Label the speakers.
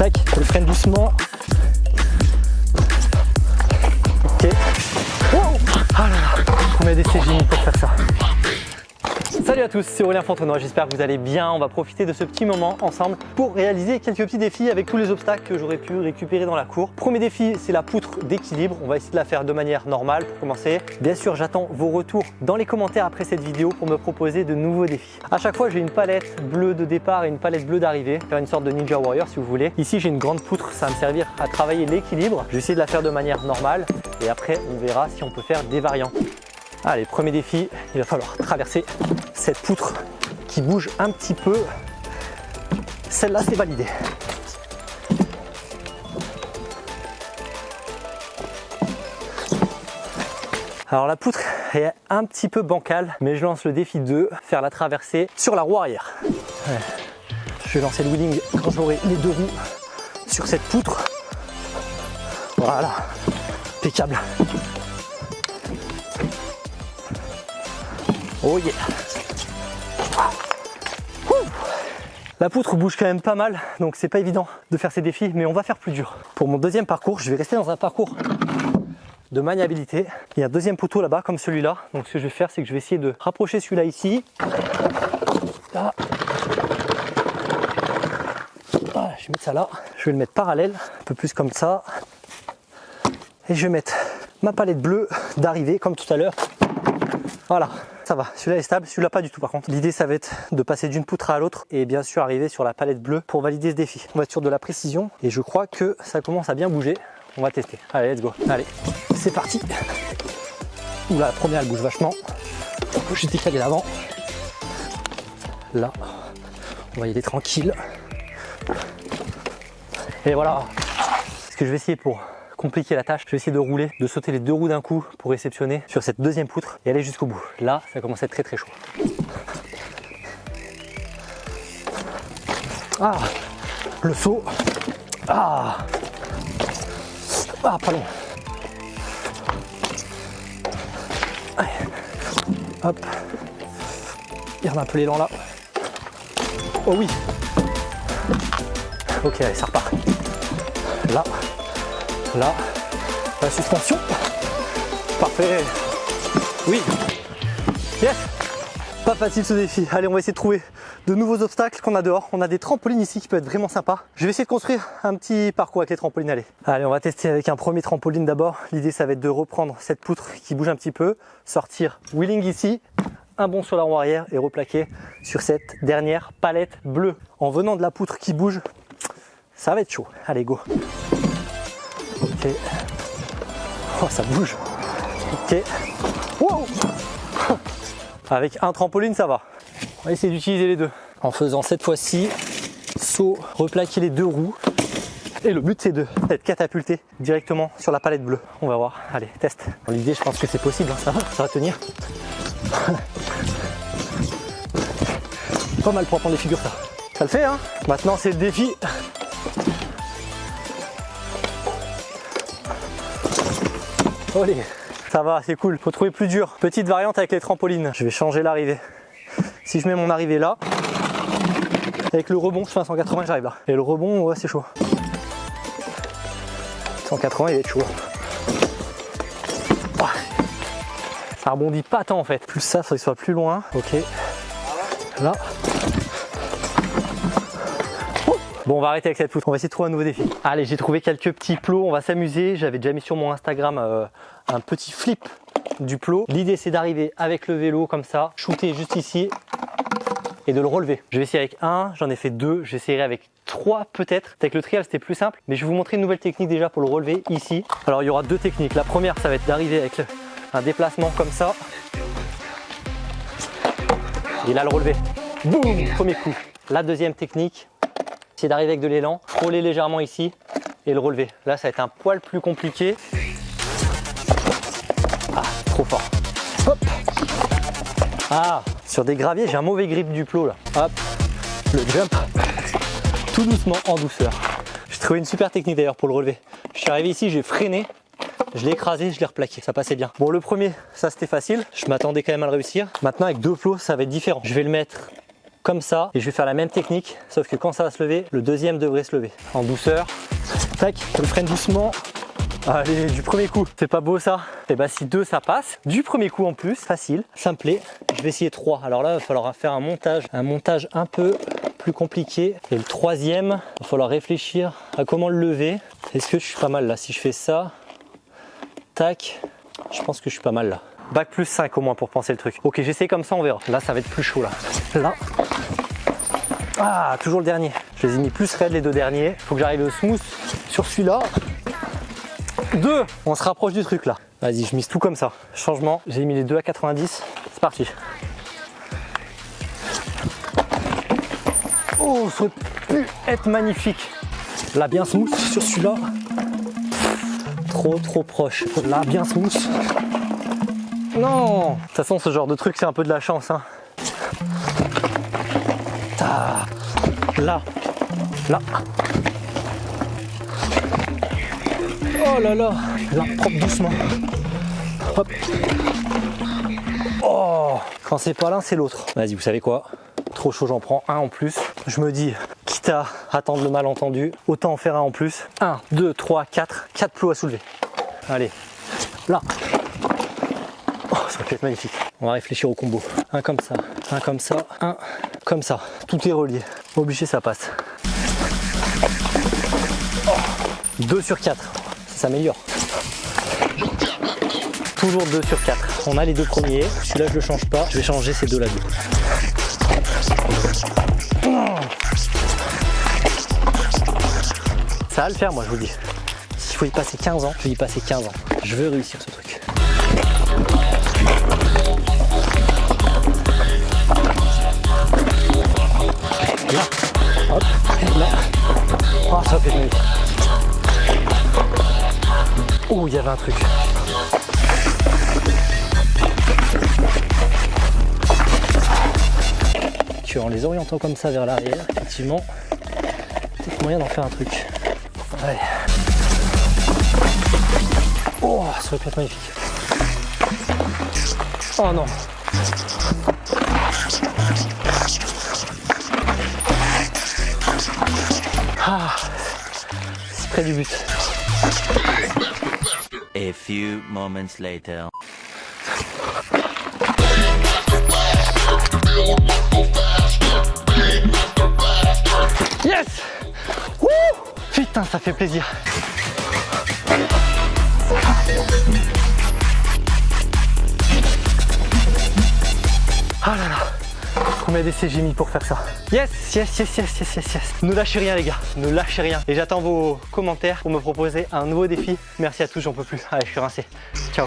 Speaker 1: Tac, je freine doucement. Ok. Ah là là, combien d'essais j'ai mis pour faire ça Salut à tous, c'est Aurélien Fontenoy, j'espère que vous allez bien. On va profiter de ce petit moment ensemble pour réaliser quelques petits défis avec tous les obstacles que j'aurais pu récupérer dans la cour. Premier défi, c'est la poutre d'équilibre. On va essayer de la faire de manière normale pour commencer. Bien sûr, j'attends vos retours dans les commentaires après cette vidéo pour me proposer de nouveaux défis. À chaque fois, j'ai une palette bleue de départ et une palette bleue d'arrivée. Faire une sorte de Ninja Warrior si vous voulez. Ici, j'ai une grande poutre, ça va me servir à travailler l'équilibre. Je vais essayer de la faire de manière normale et après, on verra si on peut faire des variants. Allez, premier défi, il va falloir traverser cette poutre qui bouge un petit peu. Celle-là, c'est validé. Alors la poutre est un petit peu bancale, mais je lance le défi de faire la traversée sur la roue arrière. Je vais lancer le wheeling quand j'aurai les deux roues sur cette poutre. Voilà, impeccable. Oh yeah La poutre bouge quand même pas mal, donc c'est pas évident de faire ces défis, mais on va faire plus dur. Pour mon deuxième parcours, je vais rester dans un parcours de maniabilité. Il y a un deuxième poteau là-bas, comme celui-là. Donc ce que je vais faire, c'est que je vais essayer de rapprocher celui-là ici. Je vais mettre ça là. Je vais le mettre parallèle, un peu plus comme ça. Et je vais mettre ma palette bleue d'arrivée, comme tout à l'heure. Voilà, ça va, celui-là est stable, celui-là pas du tout par contre. L'idée ça va être de passer d'une poutre à l'autre et bien sûr arriver sur la palette bleue pour valider ce défi. On va être sur de la précision et je crois que ça commence à bien bouger. On va tester. Allez, let's go. Allez, c'est parti. Oula, la première elle bouge vachement. Je décalé d'avant. Là, on va y aller tranquille. Et voilà. Ce que je vais essayer pour compliquer la tâche. Je vais essayer de rouler, de sauter les deux roues d'un coup pour réceptionner sur cette deuxième poutre et aller jusqu'au bout. Là, ça commence à être très très chaud. Ah, le saut. Ah, ah, pas long. Allez. Hop. Garde un peu l'élan là. Oh oui. Ok, allez, ça repart. Là. Là, la suspension. Parfait. Oui. Yes. Pas facile ce défi. Allez, on va essayer de trouver de nouveaux obstacles qu'on a dehors. On a des trampolines ici qui peuvent être vraiment sympas. Je vais essayer de construire un petit parcours avec les trampolines. Allez, allez on va tester avec un premier trampoline d'abord. L'idée, ça va être de reprendre cette poutre qui bouge un petit peu, sortir wheeling ici, un bond sur la roue arrière et replaquer sur cette dernière palette bleue. En venant de la poutre qui bouge, ça va être chaud. Allez, go Oh, ça bouge. Ok. Avec un trampoline, ça va. On va essayer d'utiliser les deux. En faisant cette fois-ci, saut, replaquer les deux roues. Et le but, c'est d'être catapulté directement sur la palette bleue. On va voir. Allez, test. L'idée, je pense que c'est possible. Hein. Ça va, ça tenir. Pas mal pour prendre les figures, ça. Ça le fait, hein Maintenant, c'est le défi Allez, ça va, c'est cool. Faut trouver plus dur. Petite variante avec les trampolines. Je vais changer l'arrivée. Si je mets mon arrivée là, avec le rebond, je fais un 180, j'arrive là. Et le rebond, ouais, c'est chaud. 180, il est chaud. Ça rebondit pas tant en fait. Plus ça, faut qu'il soit plus loin. Ok. Là. Bon, on va arrêter avec cette poutre. On va essayer de trouver un nouveau défi. Allez, j'ai trouvé quelques petits plots. On va s'amuser. J'avais déjà mis sur mon Instagram euh, un petit flip du plot. L'idée, c'est d'arriver avec le vélo comme ça, shooter juste ici et de le relever. Je vais essayer avec un, j'en ai fait deux, j'essaierai avec trois peut-être. Avec le trial, c'était plus simple, mais je vais vous montrer une nouvelle technique déjà pour le relever ici. Alors, il y aura deux techniques. La première, ça va être d'arriver avec un déplacement comme ça. Et là, le relever. Boum Premier coup. La deuxième technique, d'arriver avec de l'élan, frôler légèrement ici et le relever. Là, ça va être un poil plus compliqué. Ah, trop fort. Hop Ah, sur des graviers, j'ai un mauvais grip du plot là. Hop, le jump, tout doucement, en douceur. J'ai trouvé une super technique d'ailleurs pour le relever. Je suis arrivé ici, j'ai freiné, je l'ai écrasé, je l'ai replaqué, ça passait bien. Bon, le premier, ça c'était facile, je m'attendais quand même à le réussir. Maintenant, avec deux plots, ça va être différent. Je vais le mettre comme ça et je vais faire la même technique sauf que quand ça va se lever, le deuxième devrait se lever. En douceur, tac, je le freine doucement. Allez, du premier coup, c'est pas beau ça? Et bah si deux ça passe, du premier coup en plus, facile, ça me plaît. Je vais essayer trois. Alors là, il va falloir faire un montage, un montage un peu plus compliqué. Et le troisième, il va falloir réfléchir à comment le lever. Est-ce que je suis pas mal là? Si je fais ça, tac, je pense que je suis pas mal là. Bac plus 5 au moins pour penser le truc. Ok, j'essaie comme ça, on verra. Là, ça va être plus chaud là. Là. Ah, toujours le dernier. Je les ai mis plus raide les deux derniers. Faut que j'arrive au smooth sur celui-là. Deux On se rapproche du truc là. Vas-y, je mise tout comme ça. Changement, j'ai mis les deux à 90. C'est parti. Oh, ça aurait pu être magnifique. Là, bien smooth sur celui-là. Trop, trop proche. Là, bien smooth. Non De toute façon, ce genre de truc, c'est un peu de la chance. Hein. Là. Là. Oh là là Là, propre doucement. Hop. Oh Quand c'est pas l'un, c'est l'autre. Vas-y, vous savez quoi? Trop chaud, j'en prends un en plus. Je me dis, quitte à attendre le malentendu, autant en faire un en plus. 1, 2, 3, 4. 4 plots à soulever. Allez. Là. Oh, ça va être magnifique. On va réfléchir au combo. Un comme ça, un comme ça, un comme ça. Tout est relié. Obligé, ça passe. 2 sur 4. Ça s'améliore. Toujours 2 sur 4. On a les deux premiers. Celui-là, je le change pas. Je vais changer ces deux-là. Ça va le faire, moi, je vous dis. S'il faut y passer 15 ans, je vais y passer 15 ans. Je veux réussir ce truc. Il y avait un truc. Tu en les orientant comme ça vers l'arrière, effectivement, peut-être moyen d'en faire un truc. Allez. Oh, ça aurait pu être magnifique. Oh non. Ah, c'est près du but.
Speaker 2: A few moments later.
Speaker 1: Yes Wouh Putain, ça fait plaisir. Ah là là Combien d'essais j'ai mis pour faire ça Yes, yes, yes, yes, yes, yes, yes. Ne lâchez rien les gars, ne lâchez rien. Et j'attends vos commentaires pour me proposer un nouveau défi. Merci à tous, j'en peux plus. Allez, je suis rincé. Ciao.